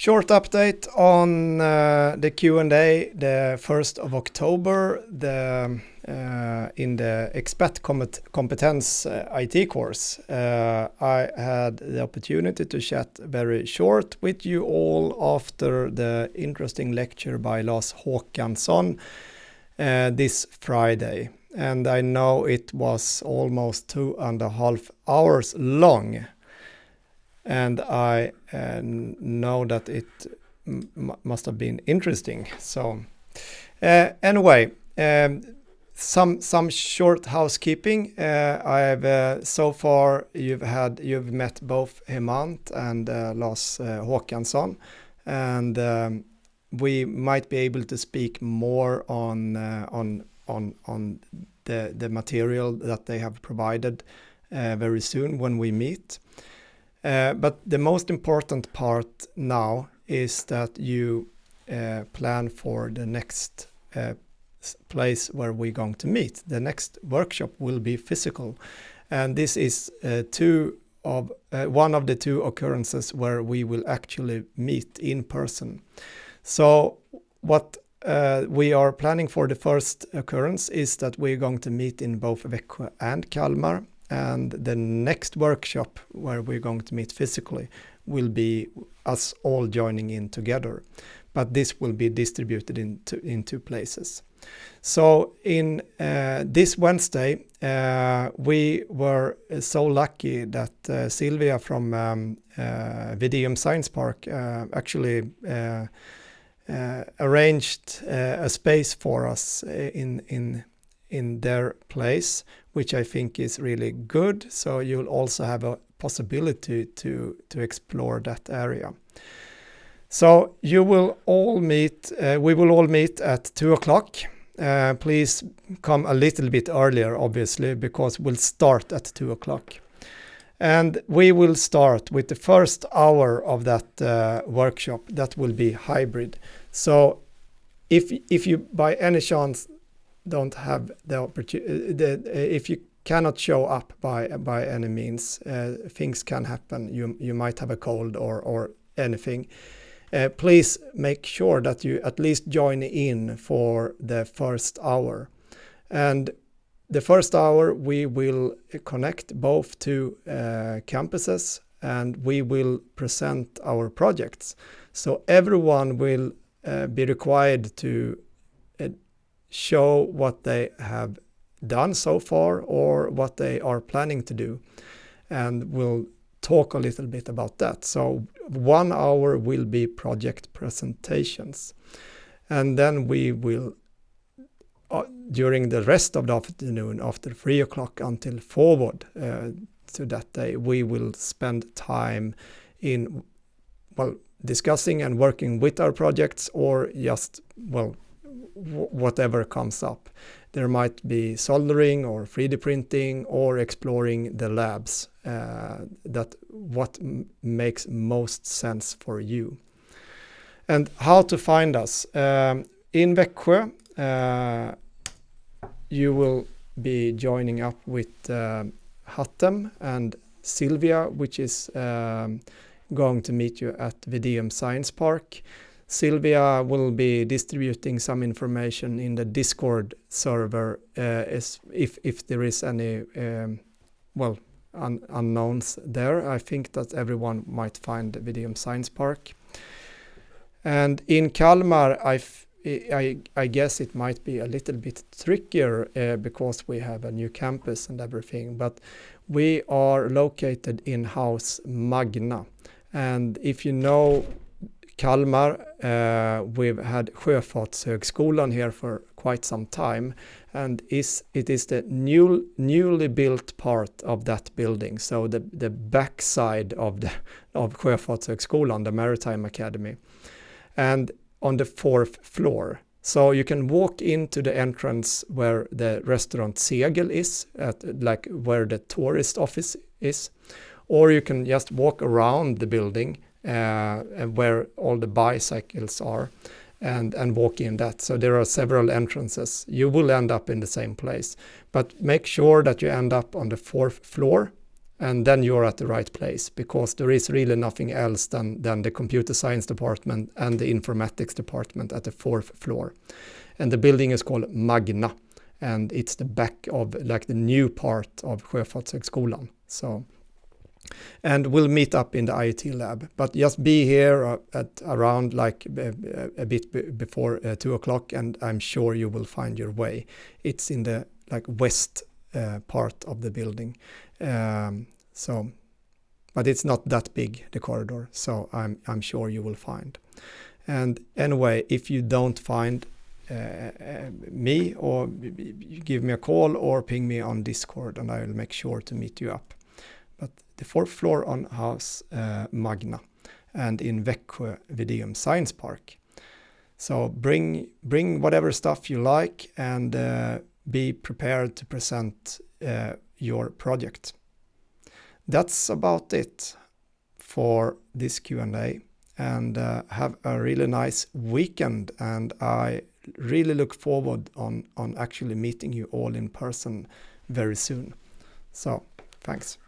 Short update on uh, the Q&A, the 1st of October, the, uh, in the Expat Competence uh, IT course. Uh, I had the opportunity to chat very short with you all after the interesting lecture by Lars Håkansson uh, this Friday. And I know it was almost two and a half hours long and I uh, know that it must have been interesting. So uh, anyway, um, some some short housekeeping. Uh, I've uh, so far you've had you've met both Hemant and uh, Lars uh, Håkansson, and um, we might be able to speak more on on on on the the material that they have provided very soon when we meet. Uh, but the most important part now is that you uh, plan for the next uh, place where we're going to meet. The next workshop will be physical. And this is uh, two of uh, one of the two occurrences where we will actually meet in person. So what uh, we are planning for the first occurrence is that we're going to meet in both Växjö and Kalmar and the next workshop where we're going to meet physically will be us all joining in together. But this will be distributed into in two places. So in uh, this Wednesday, uh, we were so lucky that uh, Sylvia from um, uh, Science Park uh, actually uh, arranged a space for us in in in their place, which I think is really good. So you'll also have a possibility to, to explore that area. So you will all meet, uh, we will all meet at two o'clock. Uh, please come a little bit earlier, obviously, because we'll start at two o'clock. And we will start with the first hour of that uh, workshop that will be hybrid. So if, if you by any chance don't have the opportunity, uh, uh, if you cannot show up by by any means, uh, things can happen. You you might have a cold or or anything. Uh, please make sure that you at least join in for the first hour. And the first hour we will connect both two uh, campuses and we will present our projects. So everyone will uh, be required to show what they have done so far or what they are planning to do. And we'll talk a little bit about that. So one hour will be project presentations. And then we will, uh, during the rest of the afternoon, after three o'clock until forward uh, to that day, we will spend time in, well, discussing and working with our projects or just, well, whatever comes up. There might be soldering or 3D printing or exploring the labs uh, that what makes most sense for you. And how to find us. Um, in Växjö, uh, you will be joining up with uh, Hatem and Sylvia, which is um, going to meet you at Videum Science Park. Sylvia will be distributing some information in the Discord server uh, if, if there is any, um, well, un unknowns there. I think that everyone might find the Videum Science Park. And in Kalmar, I, I, I guess it might be a little bit trickier uh, because we have a new campus and everything, but we are located in House Magna. And if you know Kalmar. Uh, we've had Sjöfartshögskolan here for quite some time and it is the new, newly built part of that building. So the, backside of, Sjöfartshögskolan, the Maritime Academy. And on the fourth floor. So you can walk into the entrance where the restaurant Segel is, like where the tourist office is, or you can just walk around the building Uh, where all the bicycles are and, and walk in that. So there are several entrances. You will end up in the same place, but make sure that you end up on the fourth floor and then you're at the right place because there is really nothing else than, than the computer science department and the informatics department at the fourth floor. And the building is called Magna and it's the back of like the new part of Sjöfartshögskolan. So and we'll meet up in the IT lab. But just be here uh, at around like a, bit before uh, two o'clock, and I'm sure you will find your way. It's in the like west uh, part of the building, um, so but it's not that big the corridor, so I'm I'm sure you will find. And anyway, if you don't find uh, uh, me or give me a call or ping me on Discord and I will make sure to meet you up but the fourth floor on House uh, Magna and in Växjö Videum Science Park. So bring bring whatever stuff you like and uh, be prepared to present uh, your project. That's about it for this Q&A and uh, have a really nice weekend and I really look forward on on actually meeting you all in person very soon. So thanks.